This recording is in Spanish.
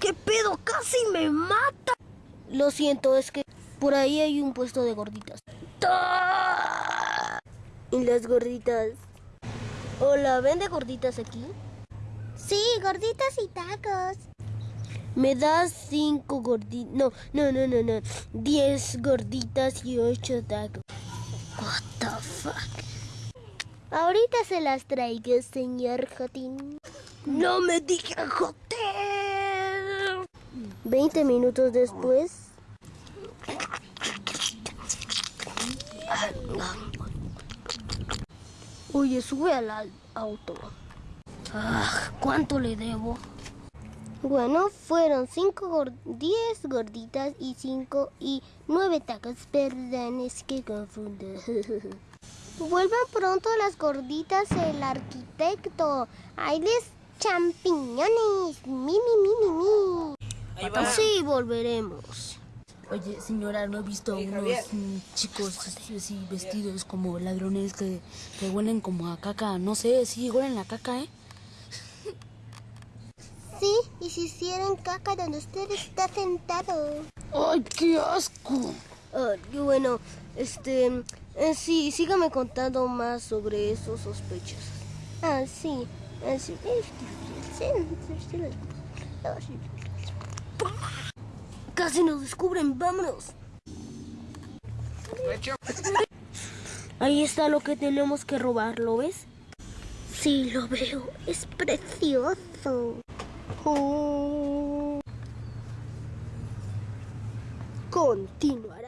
¿Qué pedo? Casi me mata. Lo siento, es que por ahí hay un puesto de gorditas. ¿Y las gorditas? Hola, ¿vende gorditas aquí? Sí, gorditas y tacos. Me das cinco gorditas. No, no, no, no, no. Diez gorditas y ocho tacos. What the fuck. Ahorita se las traigo, señor Jotín. No me dije hotel. Veinte minutos después. Oye, sube al auto. Ah, ¿Cuánto le debo? Bueno, fueron cinco gor- diez gorditas y cinco y nueve tacos. Perdón, es que confundo. Vuelvan pronto las gorditas, el arquitecto. Hay les champiñones. Mi, mi, mi, mi, mi. Sí, volveremos. Oye, señora, ¿no he visto unos mm, chicos así, así vestidos como ladrones que, que huelen como a caca? No sé, sí, huelen a caca, ¿eh? Sí, y si hicieran caca donde usted está sentado. ¡Ay, qué asco! Ah, y bueno, este, eh, sí, sígame contando más sobre esos sospechosos. Ah, sí. Ah. Casi nos descubren, vámonos. Ahí está lo que tenemos que robar, ¿lo ves? Sí, lo veo. Es precioso. Continuará.